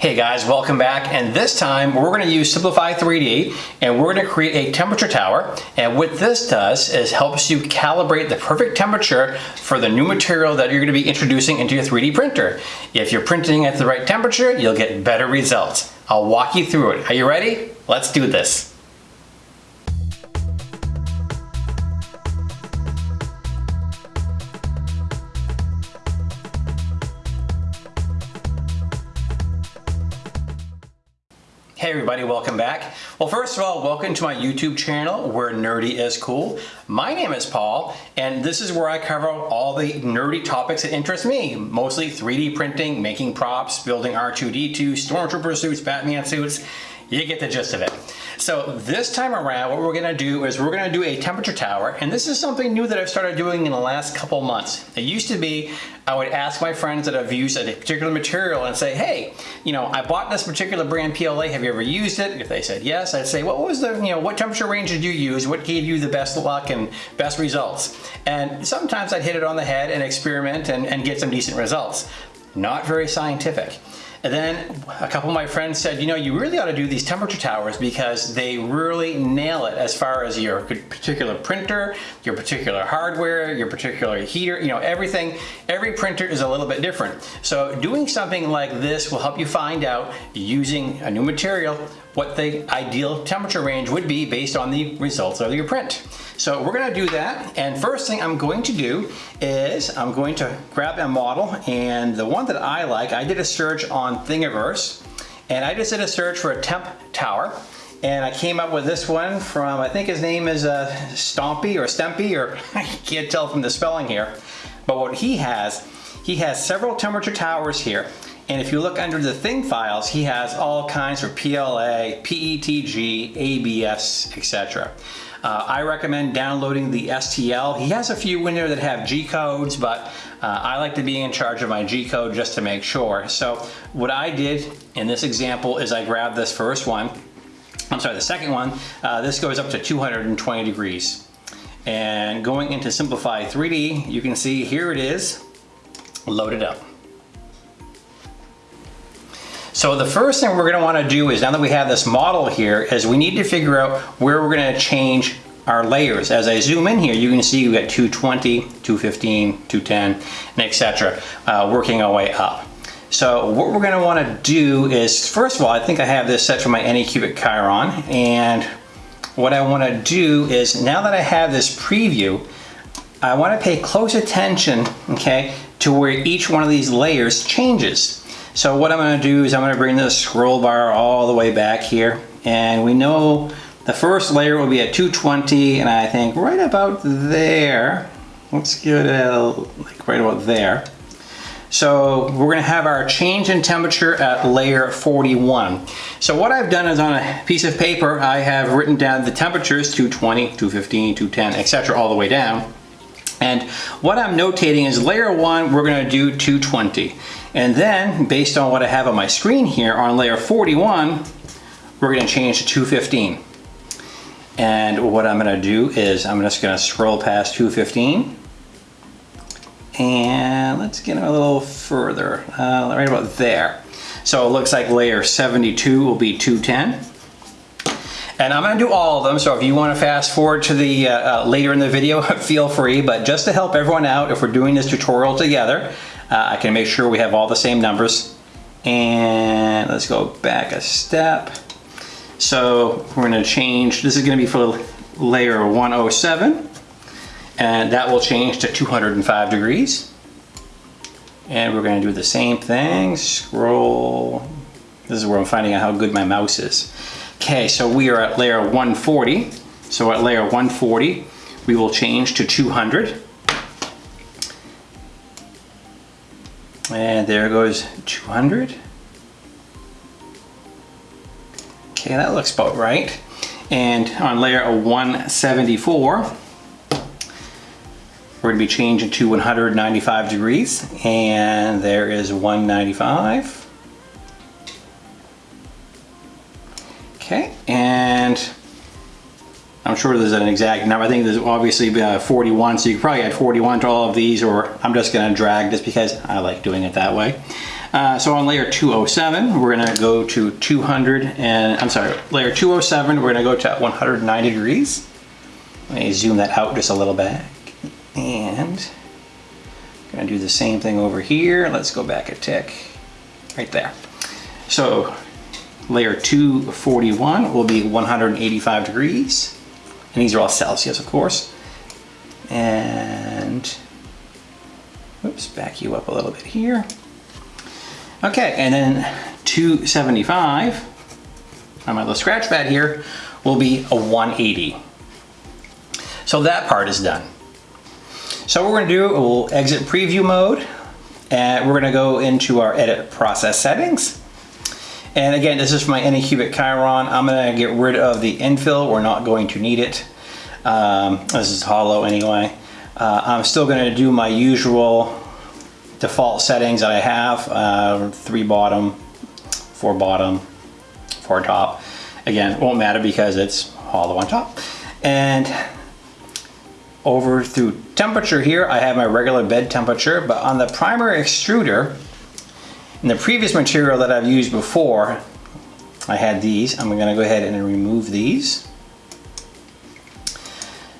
Hey guys, welcome back. And this time we're gonna use Simplify 3D and we're gonna create a temperature tower. And what this does is helps you calibrate the perfect temperature for the new material that you're gonna be introducing into your 3D printer. If you're printing at the right temperature, you'll get better results. I'll walk you through it. Are you ready? Let's do this. Hey everybody, welcome back. Well, first of all, welcome to my YouTube channel where nerdy is cool. My name is Paul, and this is where I cover all the nerdy topics that interest me, mostly 3D printing, making props, building R2-D2, Stormtrooper suits, Batman suits, you get the gist of it. So this time around, what we're gonna do is we're gonna do a temperature tower, and this is something new that I've started doing in the last couple months. It used to be, I would ask my friends that have used a particular material and say, hey, you know, I bought this particular brand PLA, have you ever used it? If they said yes, I'd say, what was the, you know, what temperature range did you use? What gave you the best luck and best results? And sometimes I'd hit it on the head and experiment and, and get some decent results. Not very scientific. And then a couple of my friends said, you know, you really ought to do these temperature towers because they really nail it as far as your particular printer, your particular hardware, your particular heater, you know, everything. Every printer is a little bit different. So doing something like this will help you find out using a new material what the ideal temperature range would be based on the results of your print. So we're gonna do that. And first thing I'm going to do is I'm going to grab a model and the one that I like, I did a search on Thingiverse and I just did a search for a temp tower and I came up with this one from, I think his name is uh, Stompy or Stempy or I can't tell from the spelling here. But what he has, he has several temperature towers here and if you look under the thing files, he has all kinds for PLA, PETG, ABS, etc. Uh, I recommend downloading the STL. He has a few in there that have G codes, but uh, I like to be in charge of my G code just to make sure. So what I did in this example is I grabbed this first one. I'm sorry, the second one. Uh, this goes up to 220 degrees. And going into Simplify 3D, you can see here it is, loaded up. So the first thing we're gonna wanna do is now that we have this model here is we need to figure out where we're gonna change our layers. As I zoom in here, you can see we've got 220, 215, 210, and etc. Uh, working our way up. So what we're gonna wanna do is, first of all, I think I have this set for my Anycubic Chiron, and what I wanna do is, now that I have this preview, I wanna pay close attention, okay, to where each one of these layers changes. So what I'm going to do is I'm going to bring the scroll bar all the way back here. And we know the first layer will be at 220 and I think right about there. Let's get it a, like right about there. So we're going to have our change in temperature at layer 41. So what I've done is on a piece of paper, I have written down the temperatures 220, 215, 210, etc. all the way down. And what I'm notating is layer one, we're going to do 220. And then, based on what I have on my screen here, on layer 41, we're gonna change to 215. And what I'm gonna do is I'm just gonna scroll past 215. And let's get a little further, uh, right about there. So it looks like layer 72 will be 210. And I'm gonna do all of them, so if you wanna fast forward to the uh, uh, later in the video, feel free, but just to help everyone out, if we're doing this tutorial together, uh, I can make sure we have all the same numbers. And let's go back a step. So we're gonna change, this is gonna be for layer 107, and that will change to 205 degrees. And we're gonna do the same thing, scroll. This is where I'm finding out how good my mouse is. Okay, so we are at layer 140. So at layer 140, we will change to 200. And there goes 200. Okay, that looks about right. And on layer 174, we're to be changing to 195 degrees. And there is 195. Okay, and I'm sure there's an exact number. I think there's obviously uh, 41, so you could probably add 41 to all of these, or I'm just gonna drag just because I like doing it that way. Uh, so on layer 207, we're gonna go to 200 and, I'm sorry, layer 207, we're gonna go to 190 degrees. Let me zoom that out just a little bit. And I'm gonna do the same thing over here. Let's go back a tick, right there. So layer 241 will be 185 degrees. And these are all Celsius, of course. And, whoops, back you up a little bit here. Okay, and then 275 on my little scratch pad here will be a 180. So that part is done. So what we're gonna do, we'll exit preview mode and we're gonna go into our edit process settings. And again, this is my Anycubic Chiron. I'm gonna get rid of the infill. We're not going to need it. Um, this is hollow anyway. Uh, I'm still gonna do my usual default settings that I have, uh, three bottom, four bottom, four top. Again, won't matter because it's hollow on top. And over through temperature here, I have my regular bed temperature, but on the primary extruder, in the previous material that I've used before, I had these. I'm gonna go ahead and remove these.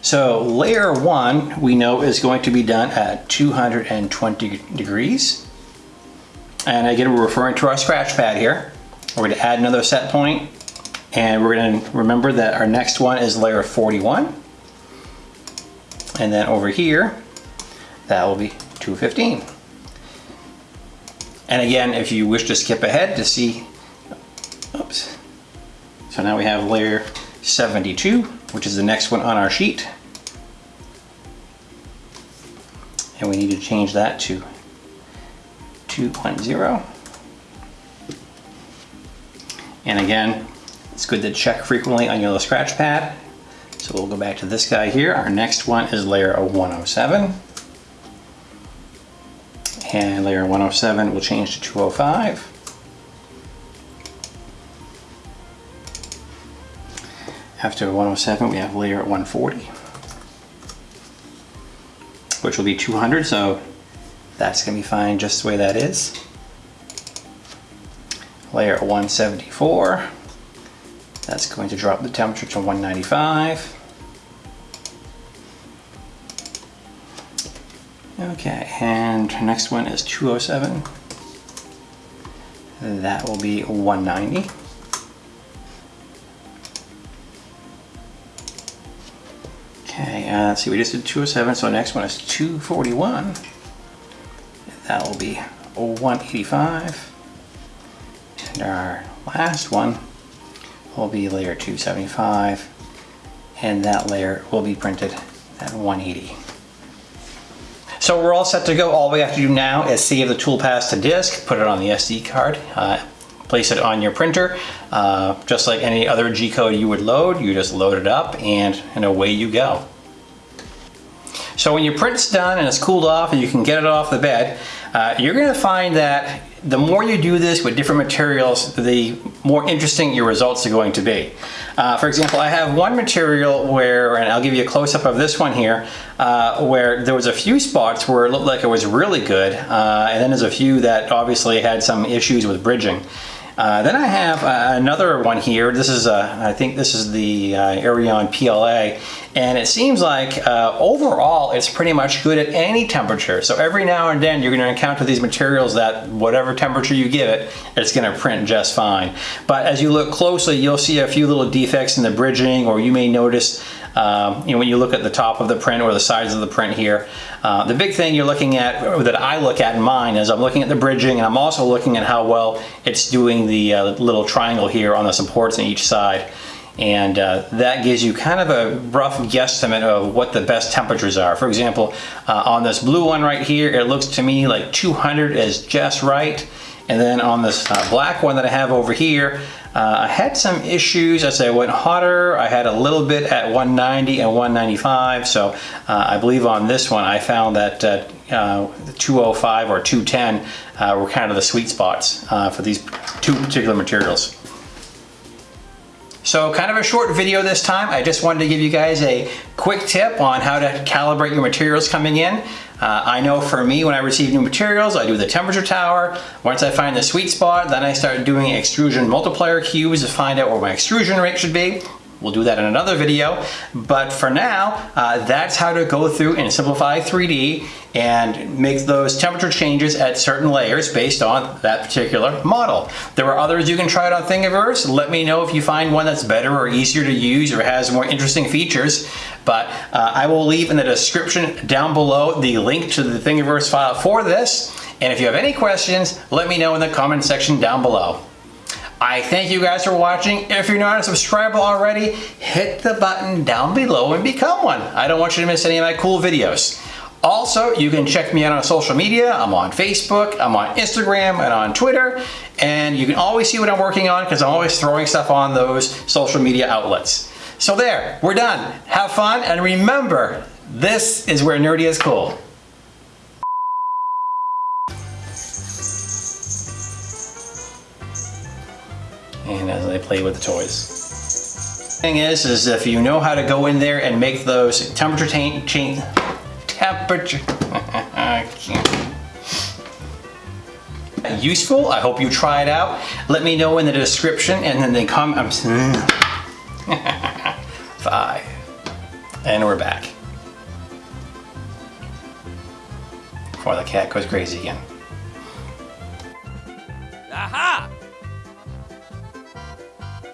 So layer one, we know is going to be done at 220 degrees. And again, we're referring to our scratch pad here. We're gonna add another set point and we're gonna remember that our next one is layer 41. And then over here, that will be 215. And again, if you wish to skip ahead to see, oops. So now we have layer 72, which is the next one on our sheet. And we need to change that to 2.0. And again, it's good to check frequently on your little scratch pad. So we'll go back to this guy here. Our next one is layer 107. And layer 107 will change to 205. After 107, we have layer 140, which will be 200, so that's gonna be fine just the way that is. Layer 174, that's going to drop the temperature to 195. Okay, and our next one is 207. That will be 190. Okay, uh, let's see, we just did 207, so next one is 241. That will be 185. And our last one will be layer 275, and that layer will be printed at 180. So we're all set to go. All we have to do now is save the toolpath to disk, put it on the SD card, uh, place it on your printer. Uh, just like any other G-code you would load, you just load it up and, and away you go. So when your print's done and it's cooled off and you can get it off the bed, uh, you're gonna find that the more you do this with different materials, the more interesting your results are going to be. Uh, for example, I have one material where, and I'll give you a close-up of this one here, uh, where there was a few spots where it looked like it was really good, uh, and then there's a few that obviously had some issues with bridging. Uh, then I have uh, another one here. This is, uh, I think this is the uh, Aeron PLA, and it seems like uh, overall it's pretty much good at any temperature. So every now and then you're going to encounter these materials that whatever temperature you give it, it's going to print just fine. But as you look closely, you'll see a few little defects in the bridging, or you may notice um, you know, when you look at the top of the print or the sides of the print here, uh, the big thing you're looking at, that I look at in mine, is I'm looking at the bridging and I'm also looking at how well it's doing the uh, little triangle here on the supports on each side. And uh, that gives you kind of a rough guesstimate of what the best temperatures are. For example, uh, on this blue one right here, it looks to me like 200 is just right. And then on this uh, black one that I have over here, uh, I had some issues as I went hotter. I had a little bit at 190 and 195. So uh, I believe on this one, I found that uh, uh 205 or 210 uh, were kind of the sweet spots for these two particular materials. So kind of a short video this time. I just wanted to give you guys a quick tip on how to calibrate your materials coming in. Uh, I know for me, when I receive new materials, I do the temperature tower. Once I find the sweet spot, then I start doing extrusion multiplier cubes to find out where my extrusion rate should be. We'll do that in another video. But for now, uh, that's how to go through and simplify 3D and make those temperature changes at certain layers based on that particular model. There are others you can try it on Thingiverse. Let me know if you find one that's better or easier to use or has more interesting features. But uh, I will leave in the description down below the link to the Thingiverse file for this. And if you have any questions, let me know in the comment section down below. I thank you guys for watching. If you're not a subscriber already, hit the button down below and become one. I don't want you to miss any of my cool videos. Also, you can check me out on social media. I'm on Facebook, I'm on Instagram, and on Twitter. And you can always see what I'm working on because I'm always throwing stuff on those social media outlets. So there, we're done. Have fun, and remember, this is where nerdy is cool. And uh, as I play with the toys. Thing is, is if you know how to go in there and make those temperature change, temperature, useful. I hope you try it out. Let me know in the description and then they come, I'm, five, and we're back. Before the cat goes crazy again.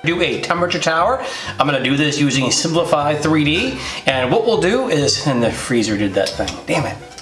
Do a temperature tower. I'm gonna do this using Simplify 3D. And what we'll do is, and the freezer did that thing, damn it.